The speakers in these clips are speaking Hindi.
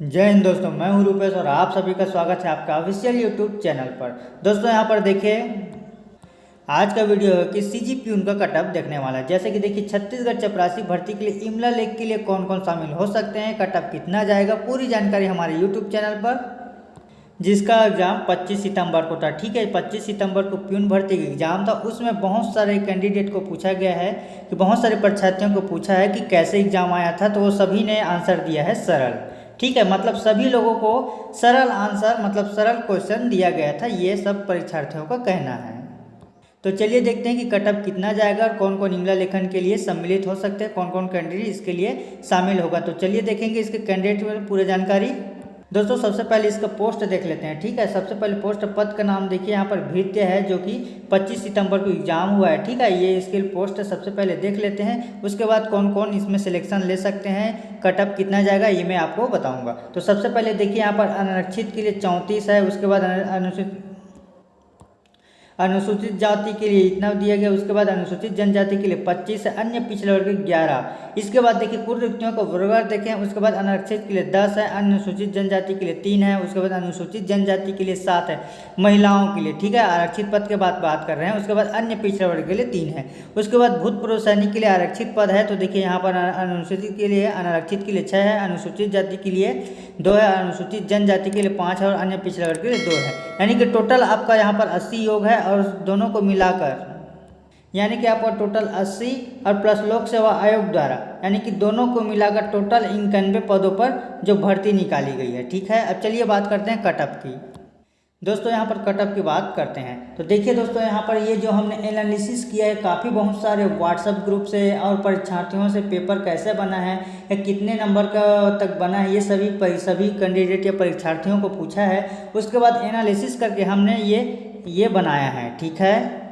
जय हिंद दोस्तों, मैं हूँ रूपेश और आप सभी का स्वागत है आपका ऑफिशियल यूट्यूब चैनल पर। दोस्तों, यहाँ पर देखिए, आज का वीडियो है कि सी जी पी उनका कटअप देखने वाला है। जैसे कि देखिए, छत्तीसगढ़ चपरासी भर्ती के लिए इमला लेख के लिए कौन कौन शामिल हो सकते हैं? कटअप कितना जाएगा? पूरी जानकारी हमारे यूट्यूब चैनल पर, जिसका एग्ज़ाम 25 सितंबर को था। ठीक है 25 सितंबर को प्यून भर्ती का एग्ज़ाम था। उसमें बहुत सारे कैंडिडेट को पूछा गया है कि बहुत सारे परीक्षार्थियों को पूछा है कि कैसे एग्ज़ाम आया था तो वो सभी ने आंसर दिया है सरल। ठीक है मतलब सभी लोगों को सरल आंसर मतलब सरल क्वेश्चन दिया गया था, ये सब परीक्षार्थियों का कहना है। तो चलिए देखते हैं कि कटअप कितना जाएगा और कौन कौन इमला लेखन के लिए सम्मिलित हो सकते हैं कौन कौन कैंडिडेट इसके लिए शामिल होगा। तो चलिए देखेंगे इसके कैंडिडेट में पूरी जानकारी। दोस्तों, सबसे पहले इसका पोस्ट देख लेते हैं, ठीक है? सबसे पहले पोस्ट पद का नाम देखिए, यहाँ पर भृत्य है, जो कि 25 सितंबर को एग्ज़ाम हुआ है, ठीक है? ये इसके पोस्ट सबसे पहले देख लेते हैं, उसके बाद कौन कौन इसमें सिलेक्शन ले सकते हैं कटअप कितना जाएगा, ये मैं आपको बताऊँगा। तो सबसे पहले देखिए, यहाँ पर अनरक्षित के लिए चौंतीस है, उसके बाद अनुसूचित अनुसूचित जाति के लिए इतना दिया गया उसके बाद अनुसूचित जनजाति के लिए पच्चीस अन्य पिछले वर्ग ग्यारह इसके बाद देखिए कुल रिक्तियों का वर्ग देखें उसके बाद अनारक्षित के लिए दस है अनुसूचित जनजाति के लिए तीन है उसके बाद अनुसूचित जनजाति के लिए सात है महिलाओं के लिए ठीक है आरक्षित पद के बाद बात कर रहे हैं उसके बाद अन्य पिछड़े वर्ग के लिए तीन है उसके बाद भूतपूर्व सैनिक के लिए आरक्षित पद है तो देखिए यहाँ पर अनुसूचित के लिए अनारक्षित के लिए छः है अनुसूचित जाति के लिए दो है अनुसूचित जनजाति के लिए पाँच है और अन्य पिछड़े वर्ग के लिए दो है यानी कि टोटल आपका यहाँ पर अस्सी योग है और दोनों को मिलाकर। यानी कि आपका टोटल 80 और प्लस लोक सेवा आयोग द्वारा। यानी कि दोनों को मिलाकर टोटल इक्यानवे पदों पर जो भर्ती निकाली गई है। ठीक है? अब चलिए बात करते हैं कटअप की। दोस्तों, यहाँ पर कटअप की बात करते हैं। तो देखिए दोस्तों, यहाँ पर ये जो हमने एनालिसिस किया है, काफ़ी बहुत सारे व्हाट्सएप ग्रुप से और परीक्षार्थियों से पेपर कैसे बना है, या कितने नंबर का तक बना है, ये सभी सभी कैंडिडेट या परीक्षार्थियों को पूछा है। उसके बाद एनालिसिस करके हमने ये ये बनाया है, ठीक है?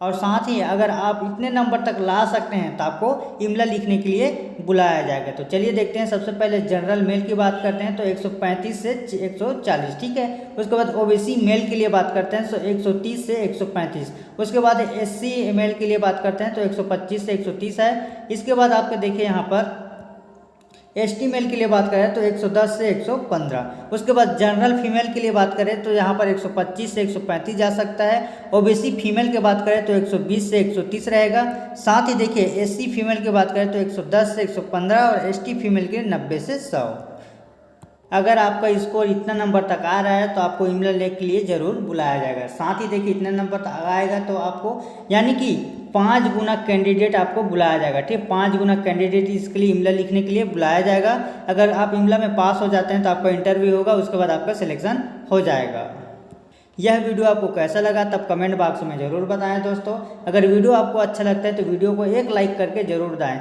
और साथ ही अगर आप इतने नंबर तक ला सकते हैं तो आपको इमला लिखने के लिए बुलाया जाएगा। तो चलिए देखते हैं, सबसे पहले जनरल मेल की बात करते हैं तो 135 से 140 ठीक है? उसके बाद ओबीसी मेल के लिए बात करते हैं तो 130 से 135 उसके बाद एससी मेल के लिए बात करते हैं तो 125 से 130 है। इसके बाद आपके देखिए यहाँ पर एस टी मेल के लिए बात करें तो 110 से 115 उसके बाद जनरल फीमेल के लिए बात करें तो यहाँ पर 125 से 135 जा सकता है। ओबीसी फीमेल की बात करें तो 120 से 130 रहेगा। साथ ही देखिए एससी फीमेल की बात करें तो 110 से 115 और एसटी फीमेल के लिए 90 से 100 अगर आपका स्कोर इतना नंबर तक आ रहा है तो आपको इमला लेख के लिए ज़रूर बुलाया जाएगा। साथ ही देखिए, इतना नंबर तक आएगा तो आपको, यानी कि पाँच गुना कैंडिडेट आपको बुलाया जाएगा, ठीक? है पाँच गुना कैंडिडेट इसके लिए इमला लिखने के लिए बुलाया जाएगा। अगर आप इमला में पास हो जाते हैं तो आपका इंटरव्यू होगा, उसके बाद आपका सिलेक्शन हो जाएगा। यह वीडियो आपको कैसा लगा तब कमेंट बॉक्स में ज़रूर बताएँ दोस्तों। अगर वीडियो आपको अच्छा लगता है तो वीडियो को एक लाइक करके ज़रूर दाएँ।